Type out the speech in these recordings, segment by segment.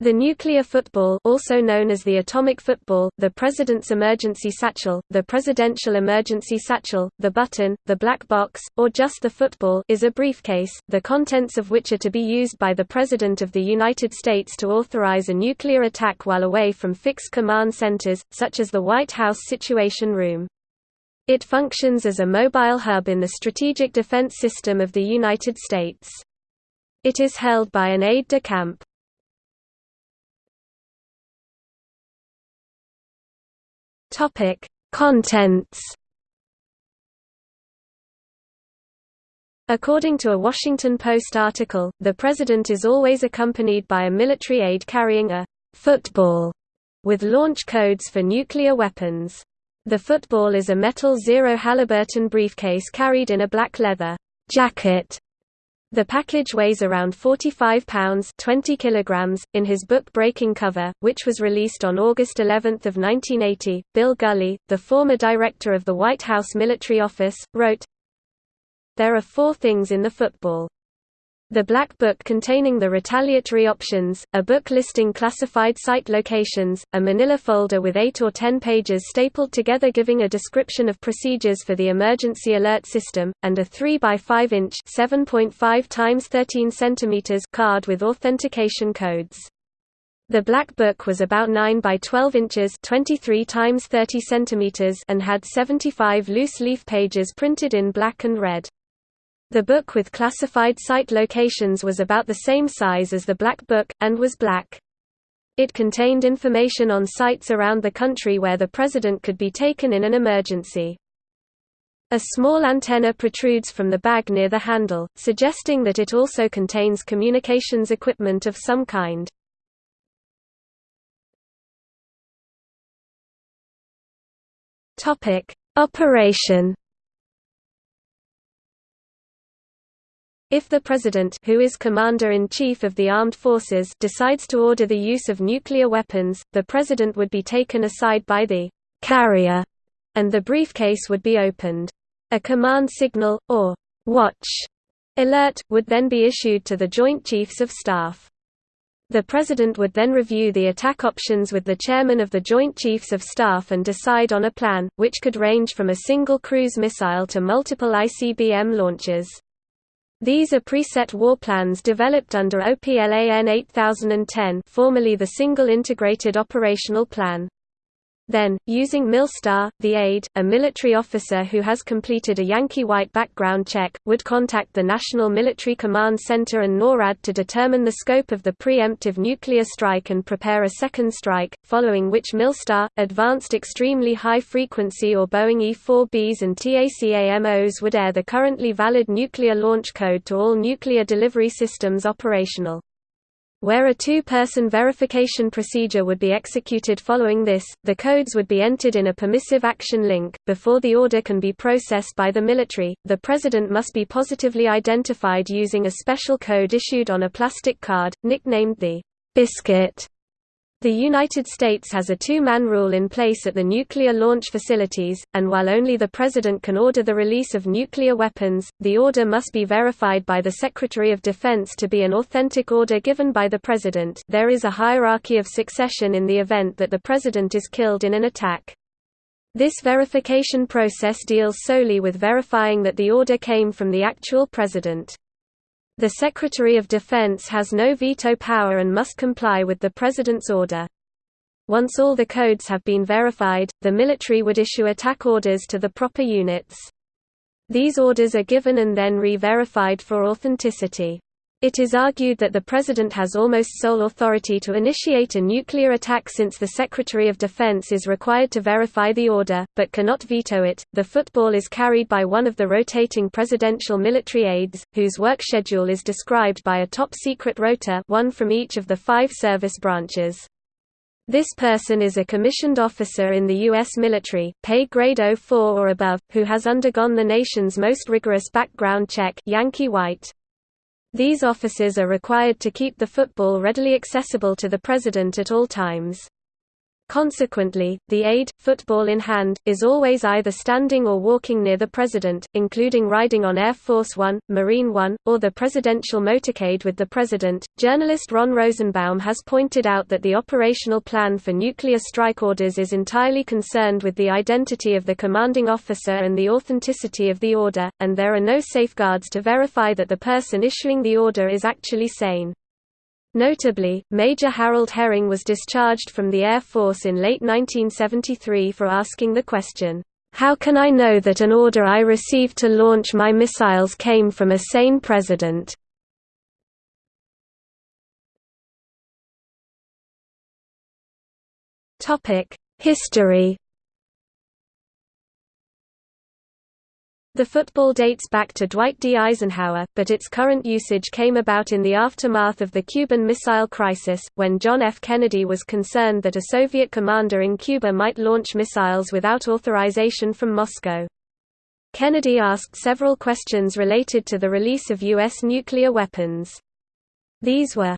The nuclear football also known as the atomic football, the President's emergency satchel, the presidential emergency satchel, the button, the black box, or just the football is a briefcase, the contents of which are to be used by the President of the United States to authorize a nuclear attack while away from fixed command centers, such as the White House Situation Room. It functions as a mobile hub in the strategic defense system of the United States. It is held by an aide-de-camp. Topic: Contents. According to a Washington Post article, the president is always accompanied by a military aide carrying a football with launch codes for nuclear weapons. The football is a metal Zero Halliburton briefcase carried in a black leather jacket the package weighs around 45 pounds 20 kilograms. .In his book Breaking Cover, which was released on August 11 of 1980, Bill Gulley, the former director of the White House Military Office, wrote, There are four things in the football. The Black Book containing the retaliatory options, a book listing classified site locations, a manila folder with 8 or 10 pages stapled together giving a description of procedures for the emergency alert system, and a 3 by 5 inch (7.5 times 13 centimeters) card with authentication codes. The Black Book was about 9 by 12 inches 23 times 30 centimeters and had 75 loose leaf pages printed in black and red. The book with classified site locations was about the same size as the Black Book, and was black. It contained information on sites around the country where the president could be taken in an emergency. A small antenna protrudes from the bag near the handle, suggesting that it also contains communications equipment of some kind. Operation If the President who is Commander-in-Chief of the Armed Forces decides to order the use of nuclear weapons, the President would be taken aside by the «carrier» and the briefcase would be opened. A command signal, or «watch» alert, would then be issued to the Joint Chiefs of Staff. The President would then review the attack options with the Chairman of the Joint Chiefs of Staff and decide on a plan, which could range from a single cruise missile to multiple ICBM launches. These are preset war plans developed under OPLAN 8010 formerly the Single Integrated Operational Plan. Then, using Milstar, the aide, a military officer who has completed a Yankee White background check, would contact the National Military Command Center and NORAD to determine the scope of the preemptive nuclear strike and prepare a second strike, following which Milstar, Advanced Extremely High Frequency or Boeing E-4Bs and TACAMOs would air the currently valid nuclear launch code to all nuclear delivery systems operational. Where a two-person verification procedure would be executed following this, the codes would be entered in a permissive action link. Before the order can be processed by the military, the president must be positively identified using a special code issued on a plastic card, nicknamed the biscuit. The United States has a two-man rule in place at the nuclear launch facilities, and while only the President can order the release of nuclear weapons, the order must be verified by the Secretary of Defense to be an authentic order given by the President there is a hierarchy of succession in the event that the President is killed in an attack. This verification process deals solely with verifying that the order came from the actual President. The Secretary of Defense has no veto power and must comply with the President's order. Once all the codes have been verified, the military would issue attack orders to the proper units. These orders are given and then re-verified for authenticity. It is argued that the President has almost sole authority to initiate a nuclear attack since the Secretary of Defense is required to verify the order, but cannot veto it. The football is carried by one of the rotating presidential military aides, whose work schedule is described by a top secret rota one from each of the five service branches. This person is a commissioned officer in the U.S. military, pay grade 04 or above, who has undergone the nation's most rigorous background check Yankee White. These officers are required to keep the football readily accessible to the President at all times. Consequently, the aide, football in hand, is always either standing or walking near the president, including riding on Air Force One, Marine One, or the presidential motorcade with the president. Journalist Ron Rosenbaum has pointed out that the operational plan for nuclear strike orders is entirely concerned with the identity of the commanding officer and the authenticity of the order, and there are no safeguards to verify that the person issuing the order is actually sane. Notably, Major Harold Hering was discharged from the Air Force in late 1973 for asking the question, "'How can I know that an order I received to launch my missiles came from a sane president?' History The football dates back to Dwight D. Eisenhower, but its current usage came about in the aftermath of the Cuban Missile Crisis, when John F. Kennedy was concerned that a Soviet commander in Cuba might launch missiles without authorization from Moscow. Kennedy asked several questions related to the release of U.S. nuclear weapons. These were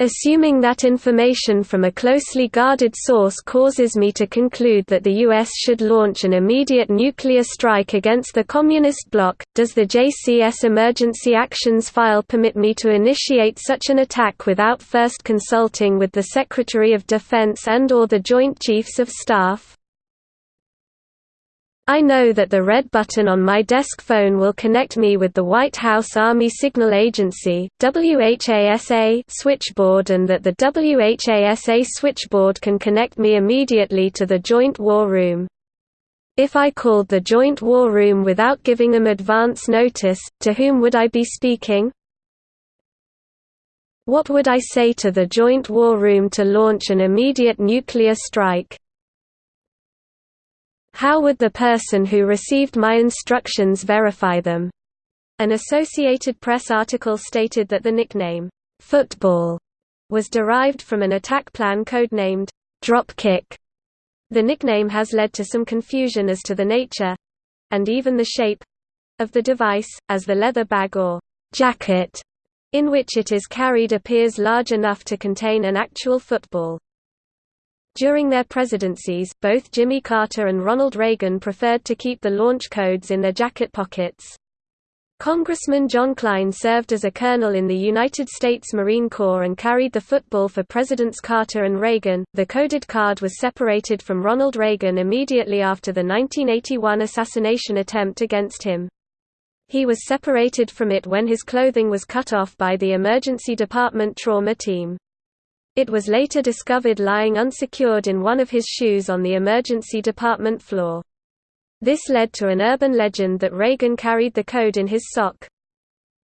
Assuming that information from a closely guarded source causes me to conclude that the U.S. should launch an immediate nuclear strike against the Communist bloc, does the JCS Emergency Actions File permit me to initiate such an attack without first consulting with the Secretary of Defense and or the Joint Chiefs of Staff? I know that the red button on my desk phone will connect me with the White House Army Signal Agency WHASA switchboard and that the WHASA switchboard can connect me immediately to the Joint War Room. If I called the Joint War Room without giving them advance notice, to whom would I be speaking? What would I say to the Joint War Room to launch an immediate nuclear strike? How would the person who received my instructions verify them? An Associated Press article stated that the nickname, football, was derived from an attack plan codenamed Dropkick. The nickname has led to some confusion as to the nature and even the shape of the device, as the leather bag or jacket in which it is carried appears large enough to contain an actual football. During their presidencies, both Jimmy Carter and Ronald Reagan preferred to keep the launch codes in their jacket pockets. Congressman John Kline served as a colonel in the United States Marine Corps and carried the football for Presidents Carter and Reagan. The coded card was separated from Ronald Reagan immediately after the 1981 assassination attempt against him. He was separated from it when his clothing was cut off by the emergency department trauma team. It was later discovered lying unsecured in one of his shoes on the emergency department floor. This led to an urban legend that Reagan carried the code in his sock.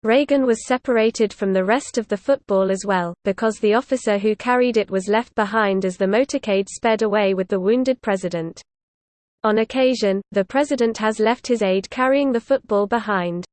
Reagan was separated from the rest of the football as well, because the officer who carried it was left behind as the motorcade sped away with the wounded president. On occasion, the president has left his aide carrying the football behind.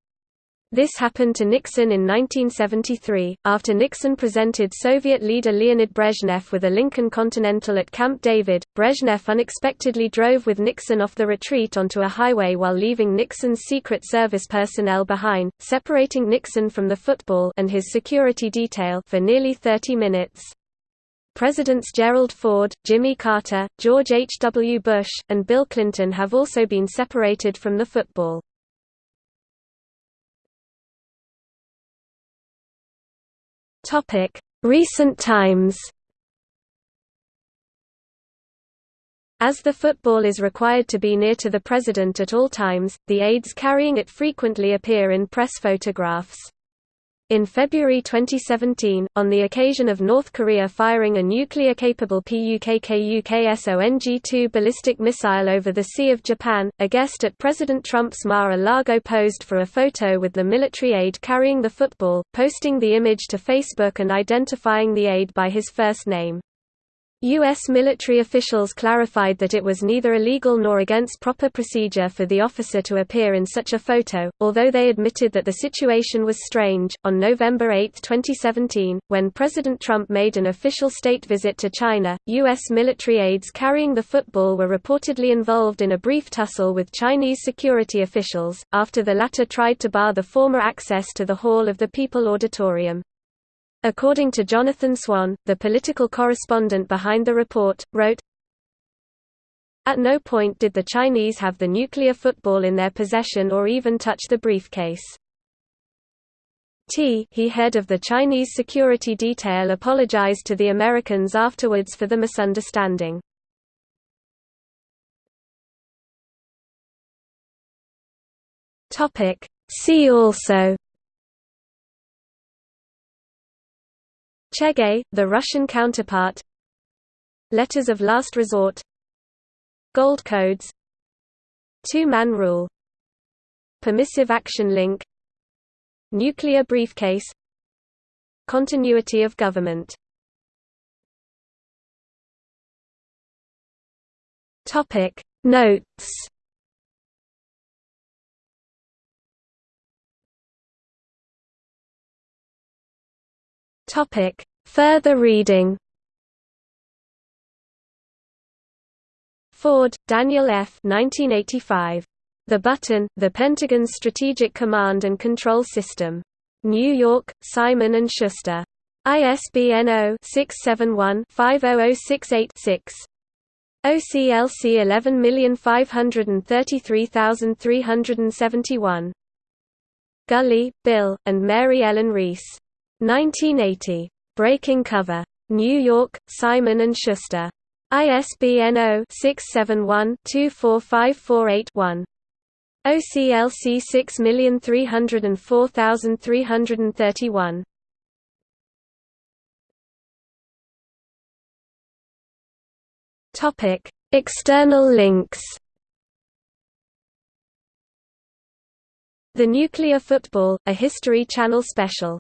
This happened to Nixon in 1973, after Nixon presented Soviet leader Leonid Brezhnev with a Lincoln Continental at Camp David. Brezhnev unexpectedly drove with Nixon off the retreat onto a highway while leaving Nixon's Secret Service personnel behind, separating Nixon from the football and his security detail for nearly 30 minutes. Presidents Gerald Ford, Jimmy Carter, George H. W. Bush, and Bill Clinton have also been separated from the football. Recent times. As the football is required to be near to the president at all times, the aides carrying it frequently appear in press photographs. In February 2017, on the occasion of North Korea firing a nuclear-capable Pukguksong-2 ballistic missile over the Sea of Japan, a guest at President Trump's Mar-a-Lago posed for a photo with the military aide carrying the football, posting the image to Facebook and identifying the aide by his first name. U.S. military officials clarified that it was neither illegal nor against proper procedure for the officer to appear in such a photo, although they admitted that the situation was strange. On November 8, 2017, when President Trump made an official state visit to China, U.S. military aides carrying the football were reportedly involved in a brief tussle with Chinese security officials, after the latter tried to bar the former access to the Hall of the People Auditorium. According to Jonathan Swan, the political correspondent behind the report, wrote, At no point did the Chinese have the nuclear football in their possession or even touch the briefcase. T he head of the Chinese security detail apologized to the Americans afterwards for the misunderstanding. See also Cheget, the Russian counterpart. Letters of Last Resort. Gold Codes. Two-Man Rule. Permissive Action Link. Nuclear Briefcase. Continuity of government. Notes Topic: Further reading. Ford, Daniel F. 1985. The Button: The Pentagon's Strategic Command and Control System. New York: Simon and Schuster. ISBN 0-671-50068-6. OCLC 11533371. Gulley, Bill, and Mary Ellen Reese. 1980. Breaking Cover. New York, Simon & Schuster. ISBN 0-671-24548-1. OCLC 6304331. Topic: External links. The Nuclear Football, a History Channel special